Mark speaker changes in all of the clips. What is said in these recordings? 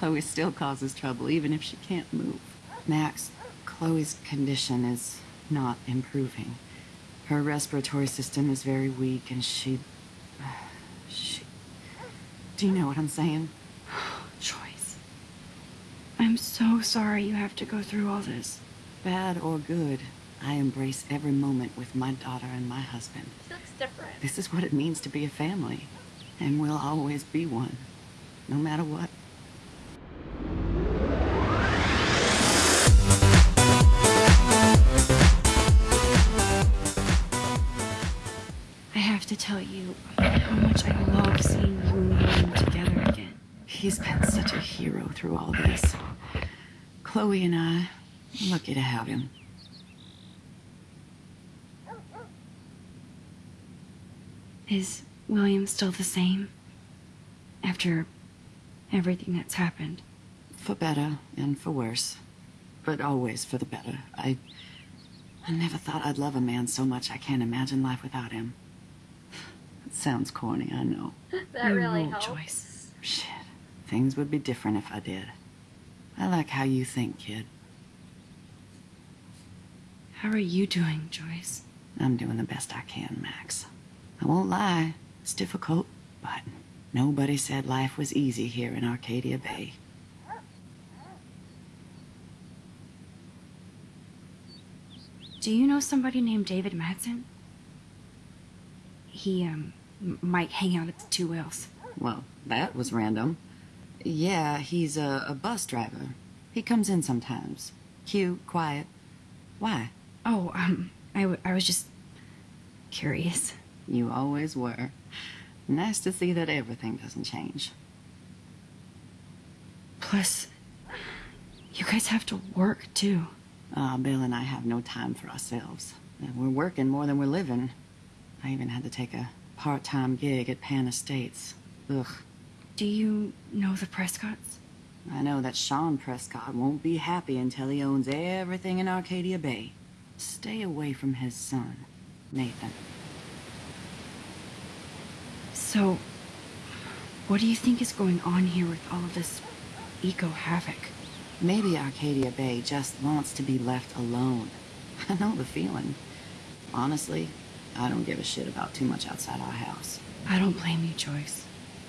Speaker 1: Chloe still causes trouble, even if she can't move. Max, Chloe's condition is not improving. Her respiratory system is very weak, and she... She... Do you know what I'm saying?
Speaker 2: Joyce. I'm so sorry you have to go through all this.
Speaker 1: Bad or good, I embrace every moment with my daughter and my husband.
Speaker 3: She looks different.
Speaker 1: This is what it means to be a family. And we'll always be one. No matter what.
Speaker 2: Tell you how much I love seeing you and William together again.
Speaker 1: He's been such a hero through all this. Chloe and I, lucky to have him.
Speaker 2: Is William still the same? After everything that's happened?
Speaker 1: For better and for worse. But always for the better. I... I never thought I'd love a man so much I can't imagine life without him. It sounds corny, I know.
Speaker 3: that
Speaker 2: You
Speaker 3: really
Speaker 2: rule,
Speaker 3: helps.
Speaker 2: Joyce.
Speaker 1: Shit. Things would be different if I did. I like how you think, kid.
Speaker 2: How are you doing, Joyce?
Speaker 1: I'm doing the best I can, Max. I won't lie, it's difficult, but nobody said life was easy here in Arcadia Bay.
Speaker 2: Do you know somebody named David Madsen? He, um, m- might hang out at the Two Whales.
Speaker 1: Well, that was random. Yeah, he's a, a bus driver. He comes in sometimes. Cute, quiet. Why?
Speaker 2: Oh, um, I, w- I was just curious.
Speaker 1: You always were. Nice to see that everything doesn't change.
Speaker 2: Plus, you guys have to work, too.
Speaker 1: Ah, Bill and I have no time for ourselves. We're working more than we're living. I even had to take a part-time gig at Pan Estates. Ugh.
Speaker 2: Do you know the Prescotts?
Speaker 1: I know that Sean Prescott won't be happy until he owns everything in Arcadia Bay. Stay away from his son, Nathan.
Speaker 2: So, what do you think is going on here with all of this eco havoc?
Speaker 1: Maybe Arcadia Bay just wants to be left alone. I know the feeling. Honestly, I don't give a shit about too much outside our house.
Speaker 2: I don't blame you, Joyce.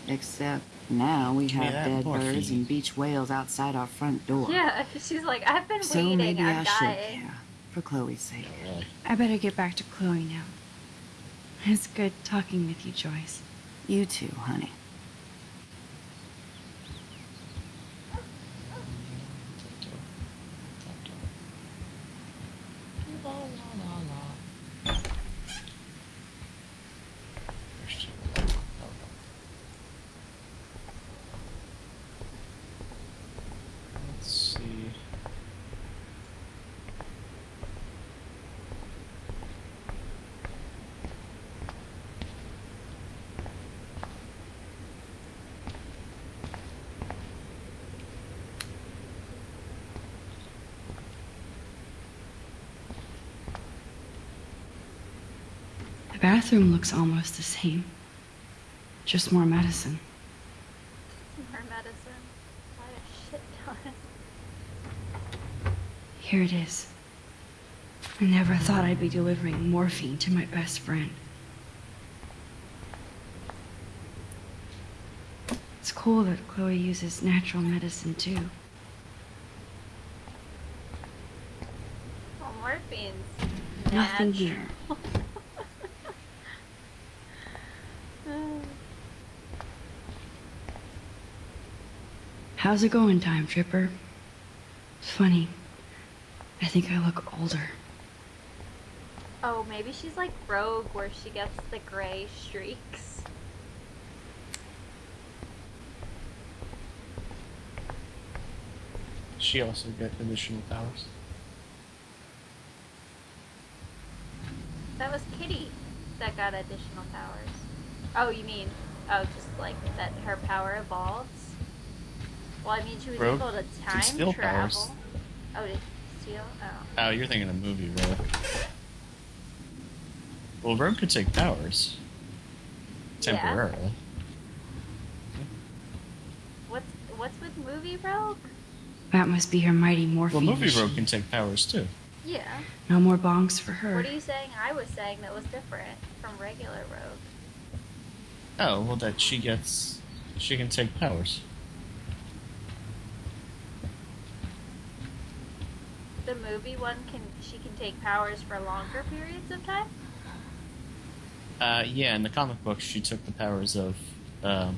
Speaker 1: Except now we have
Speaker 4: that
Speaker 1: dead
Speaker 4: morphine.
Speaker 1: birds and beach whales outside our front door.
Speaker 3: Yeah, she's like, I've been
Speaker 1: So
Speaker 3: waiting.
Speaker 1: maybe
Speaker 3: I'm
Speaker 1: I should
Speaker 3: dying.
Speaker 1: care. For Chloe's sake.
Speaker 4: Really?
Speaker 2: I better get back to Chloe now. It's good talking with you, Joyce.
Speaker 1: You too, honey.
Speaker 4: Let's see.
Speaker 2: The bathroom looks almost the same. Just more medicine.
Speaker 3: More medicine. Buy a shit ton.
Speaker 2: Here it is. I never thought I'd be delivering morphine to my best friend. It's cool that Chloe uses natural medicine too.
Speaker 3: Well, morphine's
Speaker 2: Nothing
Speaker 3: natural.
Speaker 2: here. How's it going, Time Tripper? It's funny. I think I look older.
Speaker 3: Oh, maybe she's like Rogue, where she gets the gray streaks.
Speaker 4: She also get additional powers.
Speaker 3: That was Kitty that got additional powers. Oh, you mean, oh, just like that her power evolves? Well, I mean, she was
Speaker 4: Rogue
Speaker 3: able to time
Speaker 4: steal
Speaker 3: travel.
Speaker 4: powers.
Speaker 3: Oh, did steal? Oh.
Speaker 4: Oh, you're thinking of movie, really. Well, Rogue could take powers.
Speaker 3: Yeah.
Speaker 4: Temporarily.
Speaker 3: What's what's with movie movie rogue?
Speaker 2: That must be her mighty morphine
Speaker 4: Well, movie
Speaker 2: machine.
Speaker 4: rogue can take powers too.
Speaker 3: Yeah.
Speaker 2: No more bongs for her.
Speaker 3: What are you saying? I was saying that was different from regular rogue.
Speaker 4: Oh, well, that she gets. She can take powers.
Speaker 3: The movie one can she can take powers for longer periods of time.
Speaker 4: Uh, yeah, in the comic book, she took the powers of um,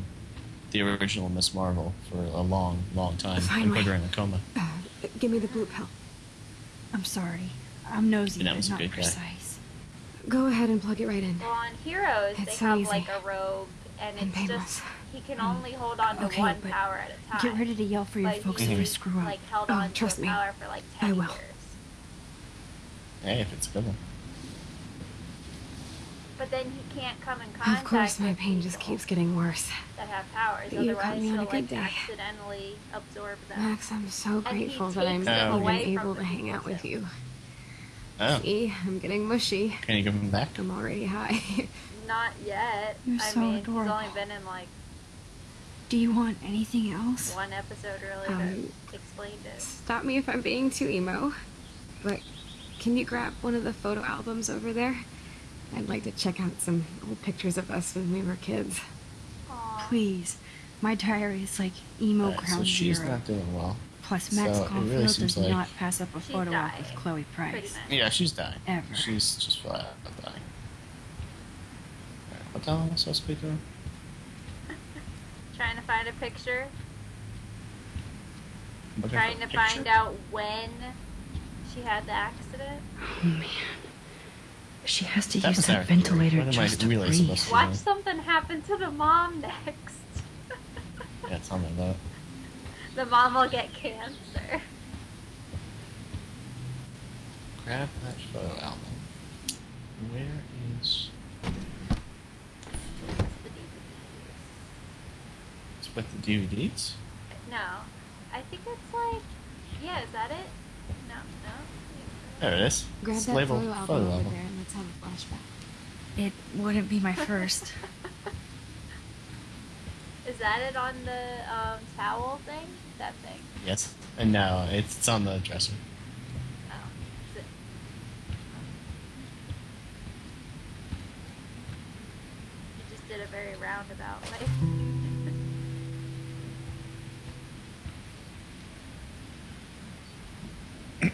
Speaker 4: the original Miss Marvel for a long, long time and
Speaker 5: Finally.
Speaker 4: put her in a coma.
Speaker 5: Uh, give me the blue pill.
Speaker 2: I'm sorry. I'm nosy,
Speaker 4: that
Speaker 2: but
Speaker 4: was a
Speaker 2: not
Speaker 4: good guy.
Speaker 2: precise.
Speaker 5: Go ahead and plug it right in.
Speaker 3: Well, on Heroes
Speaker 5: It's
Speaker 3: they
Speaker 5: so
Speaker 3: have
Speaker 5: easy.
Speaker 3: like a robe, and
Speaker 5: And
Speaker 3: it's
Speaker 5: painless.
Speaker 3: just he can only hold on to
Speaker 2: Okay,
Speaker 3: one
Speaker 2: but
Speaker 3: power at a time.
Speaker 2: Get ready to yell for your
Speaker 3: But
Speaker 2: folks if I
Speaker 4: Mhm.
Speaker 2: screw up.
Speaker 3: Like held
Speaker 5: Oh,
Speaker 3: on
Speaker 5: trust
Speaker 3: to
Speaker 5: me.
Speaker 3: power for like
Speaker 5: I will.
Speaker 3: years.
Speaker 4: Hey, if it's a good one.
Speaker 3: But then he can't come in contact
Speaker 5: Of course, my pain just keeps getting worse.
Speaker 3: that have powers.
Speaker 5: But you caught
Speaker 3: Otherwise,
Speaker 5: me on a good
Speaker 3: like
Speaker 5: day.
Speaker 3: accidentally absorb them.
Speaker 5: Max, I'm so grateful that I'm
Speaker 3: takes
Speaker 5: even
Speaker 3: away
Speaker 5: able to hang out with you.
Speaker 4: Oh,
Speaker 5: See, I'm getting mushy.
Speaker 4: can you give him back?
Speaker 5: I'm already high.
Speaker 3: Not yet.
Speaker 2: You're
Speaker 3: I
Speaker 2: so
Speaker 3: mean,
Speaker 2: adorable.
Speaker 3: he's only been in like
Speaker 2: Do you want anything else?
Speaker 3: one episode really
Speaker 5: Um,
Speaker 3: explained it.
Speaker 5: Stop me if I'm being too emo, but can you grab one of the photo albums over there? I'd like to check out some old pictures of us when we were kids.
Speaker 3: Aw.
Speaker 2: Please. My diary is like emo
Speaker 4: Alright,
Speaker 2: ground
Speaker 4: so she's
Speaker 2: zero.
Speaker 4: not doing well.
Speaker 2: Plus, Max
Speaker 4: so it really
Speaker 2: Caulfield
Speaker 4: seems
Speaker 2: does
Speaker 4: like-
Speaker 2: not pass up a photo op with Chloe Price.
Speaker 4: Yeah, she's dying.
Speaker 2: Ever.
Speaker 4: She's just flat out dying. Alright, What the hell am I supposed to be doing?
Speaker 3: Trying to find a picture.
Speaker 4: Looking
Speaker 3: Trying to
Speaker 4: picture.
Speaker 3: find out when she had the accident.
Speaker 2: Oh man. She has to
Speaker 4: That
Speaker 2: use
Speaker 4: was
Speaker 2: that ventilator
Speaker 4: what am I
Speaker 2: just to
Speaker 4: really
Speaker 2: breathe.
Speaker 4: to do?
Speaker 3: Watch something happen to the mom next.
Speaker 4: Yeah, tell me about it.
Speaker 3: the mom will get cancer.
Speaker 4: Grab that photo album. Where is... It's with the DVDs?
Speaker 3: No, I think it's like, yeah, is that it? No, no.
Speaker 4: There it is.
Speaker 5: Grab
Speaker 4: It's
Speaker 5: that
Speaker 4: labeled
Speaker 5: photo album
Speaker 4: photo
Speaker 5: over
Speaker 4: album.
Speaker 5: there and let's have a flashback.
Speaker 2: It wouldn't be my first.
Speaker 3: Is that it on the um, towel thing? That thing.
Speaker 4: Yes. And now it's, it's on the dresser.
Speaker 3: Oh. You just did a very roundabout way.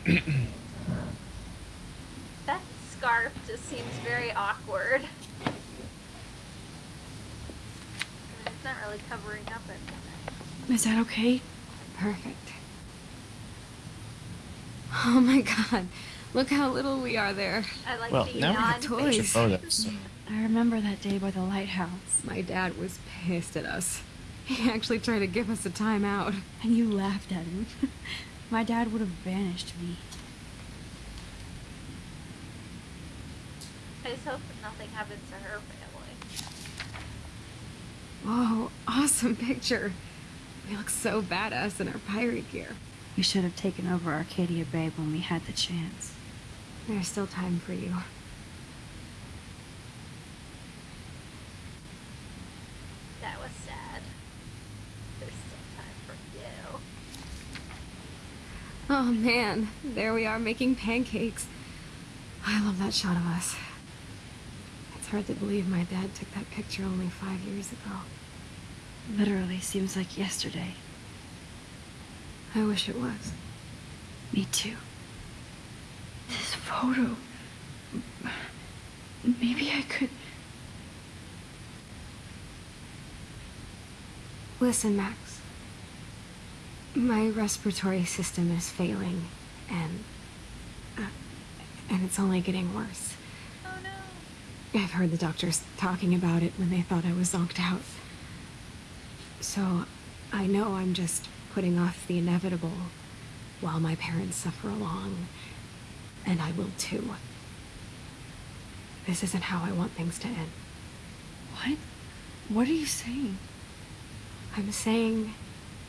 Speaker 3: that scarf just seems very awkward. I mean, it's not really covering up anything.
Speaker 2: Is that okay?
Speaker 5: Perfect. Oh my god. Look how little we are there.
Speaker 3: I like
Speaker 4: Well,
Speaker 3: the
Speaker 4: now we have
Speaker 5: toys.
Speaker 4: photos.
Speaker 2: I remember that day by the lighthouse.
Speaker 5: My dad was pissed at us. He actually tried to give us a timeout.
Speaker 2: And you laughed at him. my dad would have banished me.
Speaker 3: I just hope nothing happens to her family.
Speaker 5: Whoa, awesome picture. We look so badass in our pirate gear.
Speaker 2: We should have taken over Arcadia Bay when we had the chance.
Speaker 5: There's still time for you.
Speaker 3: That was sad. There's still time for you.
Speaker 5: Oh man, there we are making pancakes. I love that shot of us. It's hard to believe my dad took that picture only five years ago.
Speaker 2: Literally seems like yesterday.
Speaker 5: I wish it was.
Speaker 2: Me too. This photo. Maybe I could.
Speaker 5: Listen, Max. My respiratory system is failing, and. Uh, and it's only getting worse.
Speaker 3: Oh no.
Speaker 5: I've heard the doctors talking about it when they thought I was zonked out. So, I know I'm just putting off the inevitable while my parents suffer along, and I will too. This isn't how I want things to end.
Speaker 2: What? What are you saying?
Speaker 5: I'm saying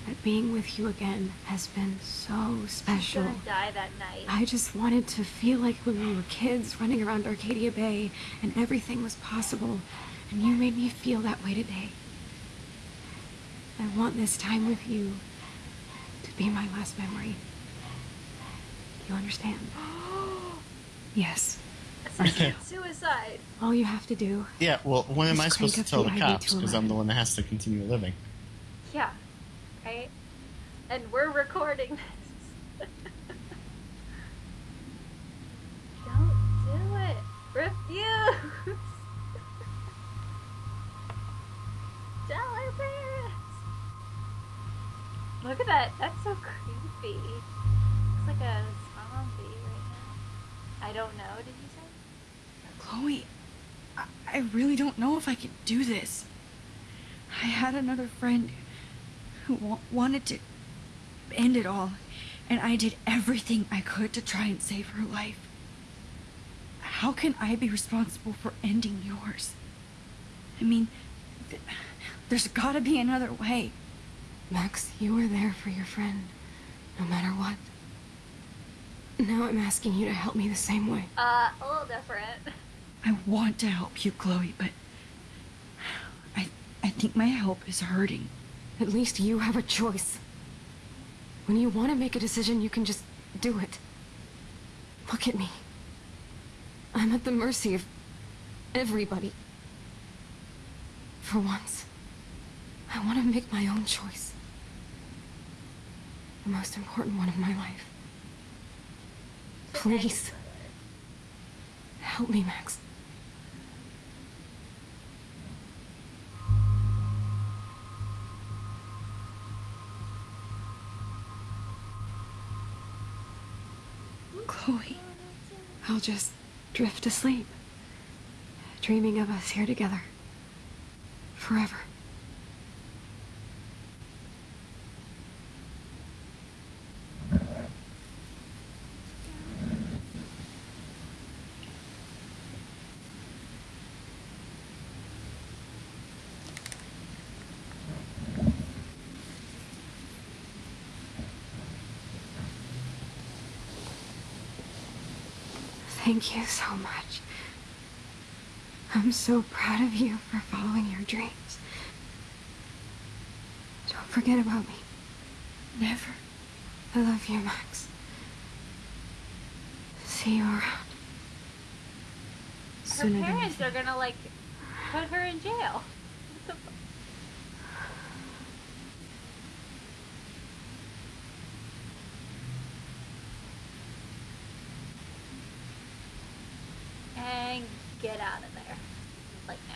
Speaker 5: that being with you again has been so special.
Speaker 3: gonna die that night.
Speaker 5: I just wanted to feel like when we were kids running around Arcadia Bay and everything was possible, and you made me feel that way today. I want this time with you to be my last memory. You understand? yes.
Speaker 3: Suicide.
Speaker 5: All you have to do.
Speaker 4: Yeah, well, when am I supposed to tell
Speaker 5: the
Speaker 4: the
Speaker 5: IV
Speaker 4: cops? Because I'm the one that has to continue living.
Speaker 3: Yeah. And we're recording this. Don't do it. Refuse. Tell our parents. Look at that. That's so creepy. Looks like a zombie right now. I don't know. Did you say?
Speaker 2: Chloe, I, I really don't know if I can do this. I had another friend who wa- wanted to end it all, and I did everything I could to try and save her life. How can I be responsible for ending yours? I mean, th- there's gotta be another way.
Speaker 5: Max, you were there for your friend, no matter what. Now I'm asking you to help me the same way.
Speaker 3: Uh, a little different.
Speaker 2: I want to help you, Chloe, but I I think my help is hurting.
Speaker 5: At least you have a choice. When you want to make a decision, you can just do it. Look at me. I'm at the mercy of everybody. For once, I want to make my own choice. The most important one of my life. Please. Help me, Max. I'll just drift asleep, dreaming of us here together. Forever. Thank you so much. I'm so proud of you for following your dreams. Don't forget about me.
Speaker 2: never.
Speaker 5: I love you, Max. See you around.
Speaker 3: Her
Speaker 5: Sooner
Speaker 3: parents are gonna like put her in jail. What the fu- And get out of there. Like now.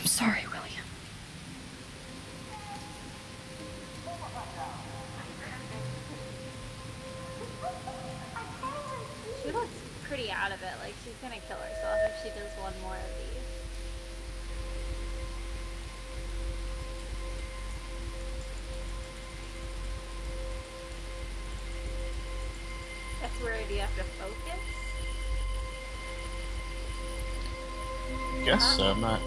Speaker 2: I'm sorry, William.
Speaker 3: She looks pretty out of it. Like she's gonna kill herself if she does one more of these. That's where do you have to focus?
Speaker 4: Guess so. I'm not.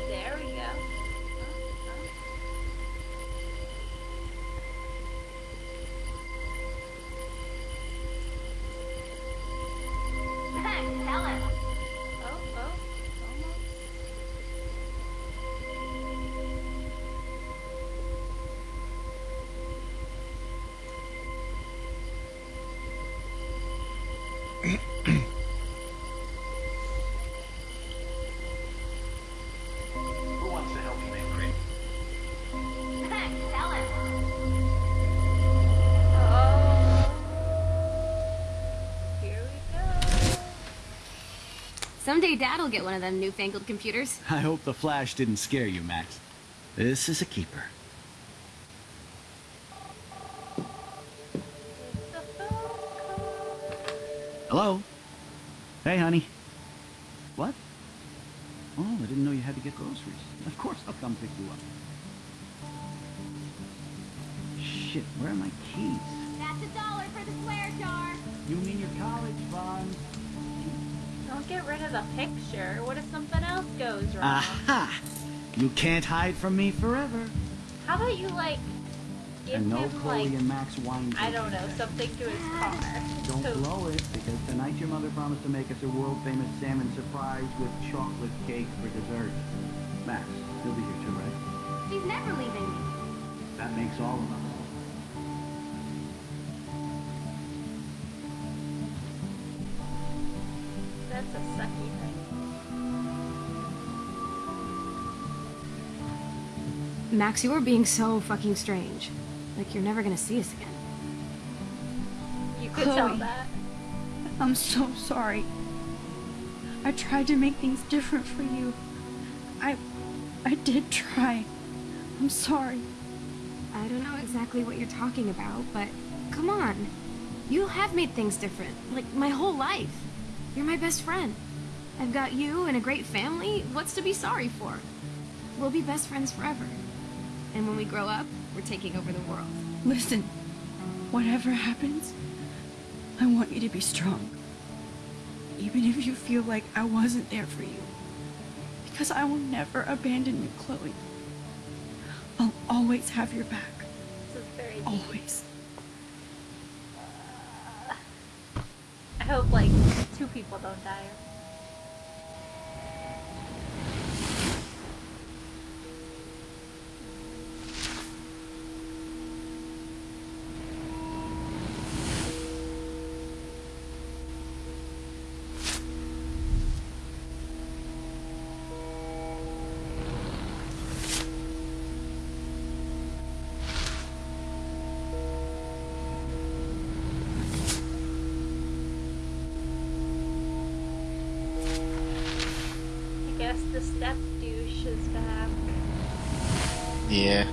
Speaker 6: Someday Dad'll get one of them newfangled computers.
Speaker 7: I hope the flash didn't scare you, Max. This is a keeper.
Speaker 3: It's the phone call.
Speaker 7: Hello? Hey, honey. What? Oh, I didn't know you had to get groceries. Of course I'll come pick you up. Shit, where are my keys?
Speaker 6: That's a dollar for the swear jar.
Speaker 7: You mean your college fund?
Speaker 3: Don't get rid of the picture. What if something else goes wrong?
Speaker 7: Aha! You can't hide from me forever.
Speaker 3: How about you like give
Speaker 7: and no
Speaker 3: him
Speaker 7: Chloe
Speaker 3: like
Speaker 7: and Max wine.
Speaker 3: I don't know
Speaker 7: drinking.
Speaker 3: something to his car.
Speaker 7: Don't
Speaker 3: So-
Speaker 7: blow it, because tonight your mother promised to make us a world famous salmon surprise with chocolate cake for dessert. Max, you'll be here too, right?
Speaker 6: She's never leaving me.
Speaker 7: That makes all of us.
Speaker 3: That's a sucky thing.
Speaker 5: Max, you're being so fucking strange. Like you're never gonna see us again.
Speaker 3: You could tell
Speaker 2: Chloe.
Speaker 3: that.
Speaker 2: I'm so sorry. I tried to make things different for you. I I did try. I'm sorry.
Speaker 5: I don't know exactly what you're talking about, but come on. You have made things different, like my whole life. You're my best friend. I've got you and a great family. What's to be sorry for? We'll be best friends forever. And when we grow up, we're taking over the world.
Speaker 2: Listen. Whatever happens, I want you to be strong. Even if you feel like I wasn't there for you. Because I will never abandon you, Chloe. I'll always have your back.
Speaker 3: This is deep.
Speaker 2: Always.
Speaker 3: I hope like two people don't die. Step douche is back.
Speaker 4: Yeah.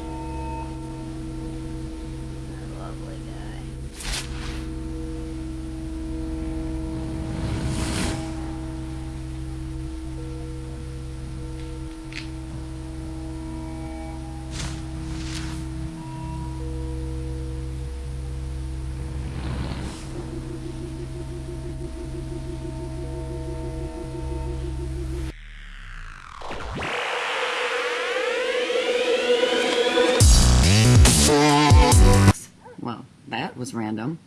Speaker 1: That was random.